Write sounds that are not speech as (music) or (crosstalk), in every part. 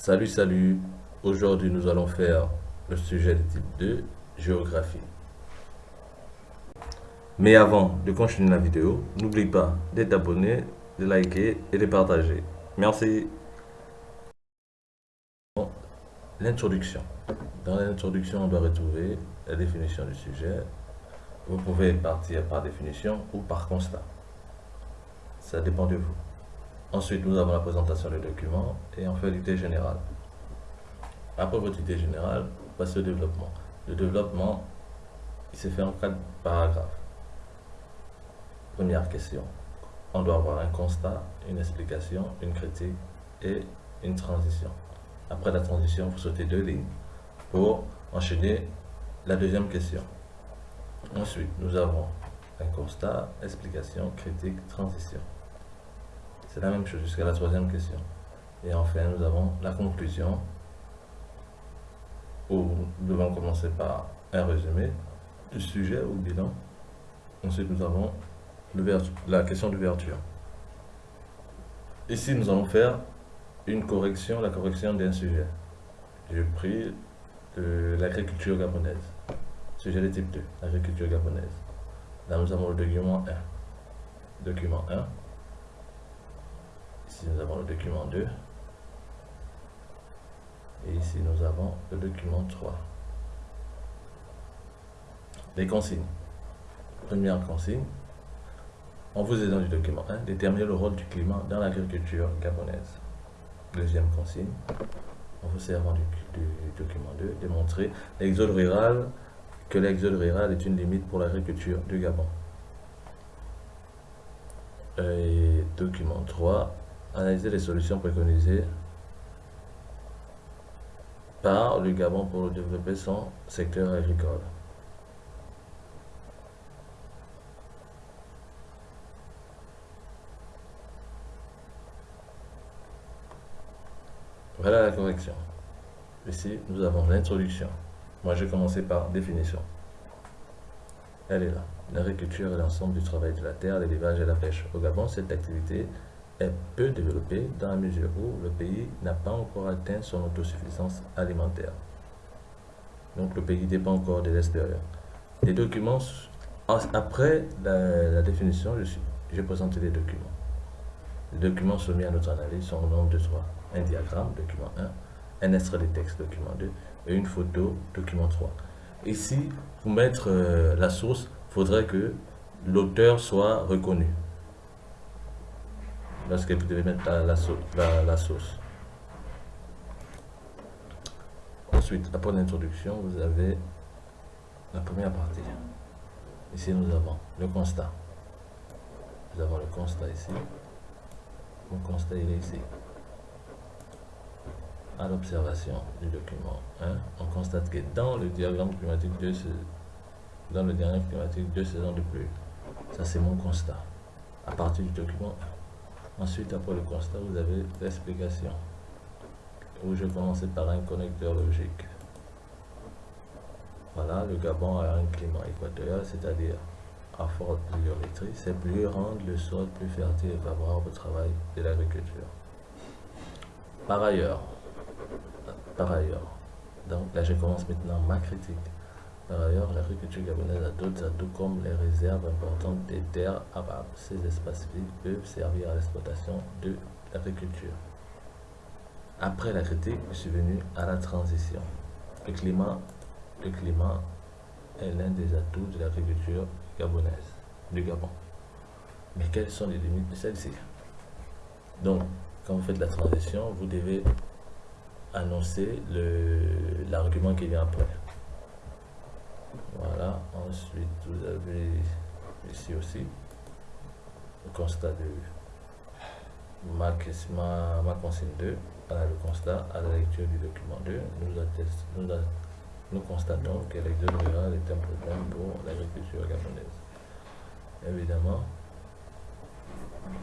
Salut, salut. Aujourd'hui, nous allons faire le sujet de type 2, géographie. Mais avant de continuer la vidéo, n'oublie pas d'être abonné, de liker et de partager. Merci. L'introduction. Dans l'introduction, on doit retrouver la définition du sujet. Vous pouvez partir par définition ou par constat. Ça dépend de vous. Ensuite, nous avons la présentation du document et enfin l'idée générale. Après votre idée générale, passez au développement. Le développement, il se fait en quatre paragraphes. Première question. On doit avoir un constat, une explication, une critique et une transition. Après la transition, vous sautez deux lignes pour enchaîner la deuxième question. Ensuite, nous avons un constat, explication, critique, transition. C'est la même chose jusqu'à la troisième question. Et enfin, nous avons la conclusion, où nous devons commencer par un résumé du sujet ou bilan. Ensuite, nous avons la question d'ouverture. Ici, nous allons faire une correction, la correction d'un sujet. J'ai pris l'agriculture gabonaise. Sujet de type 2, l'agriculture gabonaise. Là, nous avons le document 1. Document 1. Ici, nous avons le document 2. Et ici, nous avons le document 3. Les consignes. Première consigne. En vous aidant du document 1, déterminer le rôle du climat dans l'agriculture gabonaise. Deuxième consigne. En vous servant du, document 2, démontrer l'exode rural, que l'exode rural est une limite pour l'agriculture du Gabon. Et document 3, analyser les solutions préconisées par le Gabon pour développer son secteur agricole. Voilà la correction. Ici, nous avons l'introduction. Moi, j'ai commencé par définition. Elle est là. L'agriculture est l'ensemble du travail de la terre, l'élevage et la pêche. Au Gabon, cette activité est peu développée dans la mesure où le pays n'a pas encore atteint son autosuffisance alimentaire. Donc le pays dépend encore de l'extérieur. Les documents, après la, définition, j'ai présenté les documents. Les documents soumis à notre analyse sont au nombre de trois. Un diagramme, document 1, un extrait de texte, document 2, et une photo, document 3. Ici, pour mettre euh, la source, il faudrait que l'auteur soit reconnu lorsque vous devez mettre la, sauce. Ensuite, après l'introduction, vous avez la première partie. Ici, nous avons le constat. Nous avons le constat ici. Le constat, il est ici. À l'observation du document 1, on constate que dans le diagramme climatique, de dans le diagramme climatique, deux saisons de pluie. Ça, c'est mon constat. À partir du document 1. Ensuite, après le constat, vous avez l'explication, où je commençais par un connecteur logique. Voilà, le Gabon a un climat équatorial, c'est-à-dire à forte pluviométrie. Ces pluies rendent le sol plus fertile et favorable au travail de l'agriculture. Par ailleurs, par ailleurs, donc là je commence maintenant ma critique. Par ailleurs, l'agriculture gabonaise a d'autres atouts comme les réserves importantes des terres arables. Ces espaces vides peuvent servir à l'exploitation de l'agriculture. Après la critique, je suis venu à la transition. Le climat, le climat est l'un des atouts de l'agriculture gabonaise, du Gabon. Mais quelles sont les limites de celle-ci? Donc, quand vous faites la transition, vous devez annoncer l'argument qui vient après. Voilà, ensuite vous avez ici aussi le constat de ma, ma, consigne 2, voilà le constat à la lecture du document 2, nous, nous, constatons que l'exode rural est un problème pour l'agriculture gabonaise. Évidemment,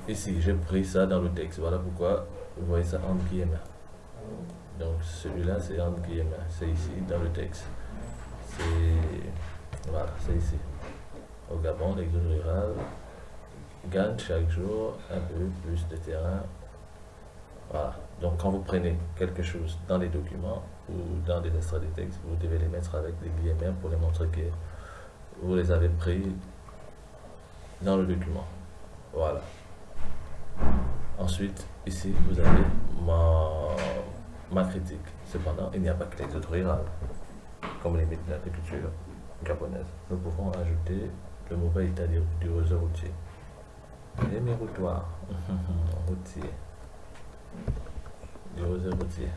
ici j'ai pris ça dans le texte, voilà pourquoi vous voyez ça en guillemets. Donc celui-là c'est en guillemets, c'est ici dans le texte c'est voilà, c'est ici. Au Gabon, l'exode rural gagne chaque jour un peu plus de terrain. Voilà, Donc quand vous prenez quelque chose dans les documents ou dans des extraits de texte, vous devez les mettre avec des guillemets pour les montrer que vous les avez pris dans le document. Voilà. Ensuite, ici, vous avez ma, ma critique. Cependant, il n'y a pas que l'exode rural, comme les métiers l'agriculture Nous pouvons ajouter le mauvais état du réseau routier. Et mes routoirs (laughs) routiers. Du réseau routier.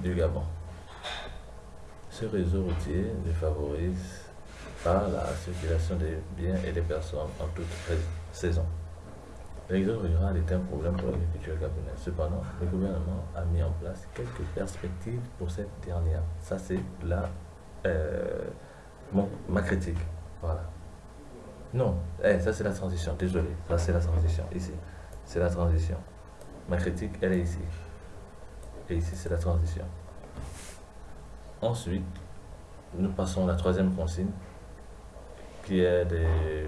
Du Gabon. Ce réseau routier ne favorise pas la circulation des biens et des personnes en toute saison. L'exode rural est un problème pour l'agriculture gabonaise. Cependant, le gouvernement a mis en place quelques perspectives pour cette dernière. Ça, c'est la, euh, ma critique. Voilà. Non, eh, ça c'est la transition, désolé. Ça c'est la transition, ici. C'est la transition. Ma critique, elle est ici. Et ici, c'est la transition. Ensuite, nous passons à la troisième consigne, qui est de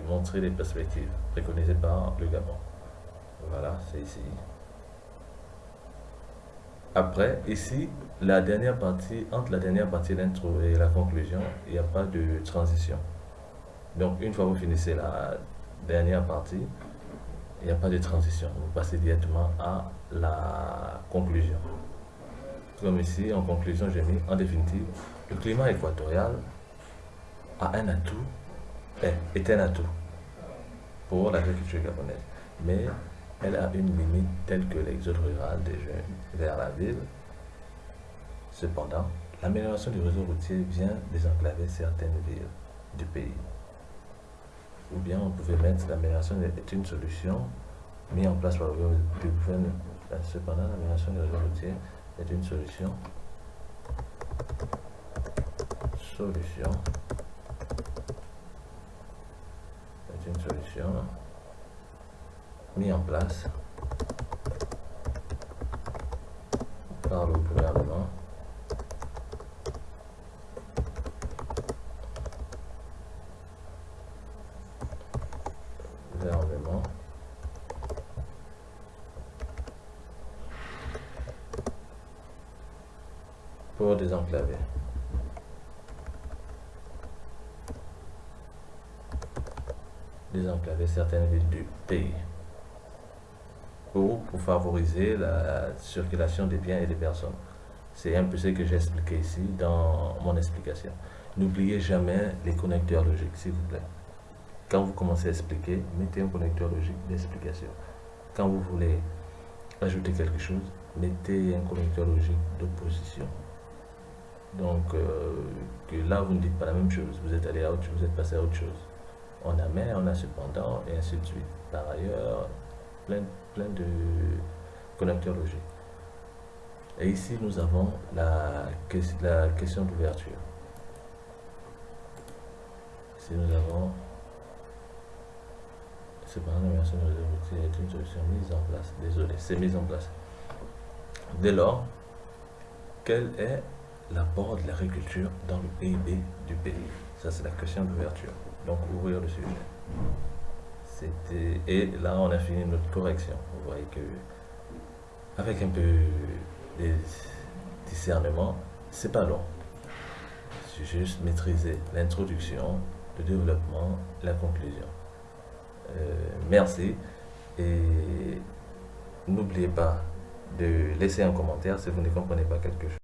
montrer les perspectives préconisées par le Gabon. C'est ici. Après, ici, la dernière partie, entre la dernière partie l'intro et la conclusion, il n'y a pas de transition. Donc, une fois que vous finissez la dernière partie, il n'y a pas de transition. Vous passez directement à la conclusion. Comme ici, en conclusion, j'ai mis en définitive, le climat équatorial a un atout, est un atout pour l'agriculture gabonaise. Mais elle a une limite telle que l'exode rural des jeunes vers la ville. Cependant, l'amélioration du réseau routier vient désenclaver certaines villes du pays. Ou bien on pouvait mettre l'amélioration est une solution mise en place par le gouvernement. Cependant, l'amélioration du réseau routier est une solution. Solution. Est une solution mis en place. Par le gouvernement. Pour désenclaver. Désenclaver certaines villes du pays pour, favoriser la circulation des biens et des personnes. C'est un peu ce que j'ai expliqué ici dans mon explication. N'oubliez jamais les connecteurs logiques, s'il vous plaît. Quand vous commencez à expliquer, mettez un connecteur logique d'explication. Quand vous voulez ajouter quelque chose, mettez un connecteur logique d'opposition. Donc, euh, que là, vous ne dites pas la même chose. Vous êtes allé à autre chose, vous êtes passé à autre chose. On a mais, on a cependant, et ainsi de suite. Par ailleurs, plein, plein de connecteurs logiques. Et ici, nous avons la, la question d'ouverture. Ici, nous avons cependant la version de est une solution mise en place. Désolé, c'est mise en place. Dès lors, quel est l'apport de l'agriculture dans le PIB du pays? Ça, c'est la question d'ouverture. Donc, ouvrir le sujet. Et là, on a fini notre correction. Vous voyez que, avec un peu de discernement, c'est pas long. C'est juste maîtriser l'introduction, le développement, la conclusion. Euh, merci. Et n'oubliez pas de laisser un commentaire si vous ne comprenez pas quelque chose.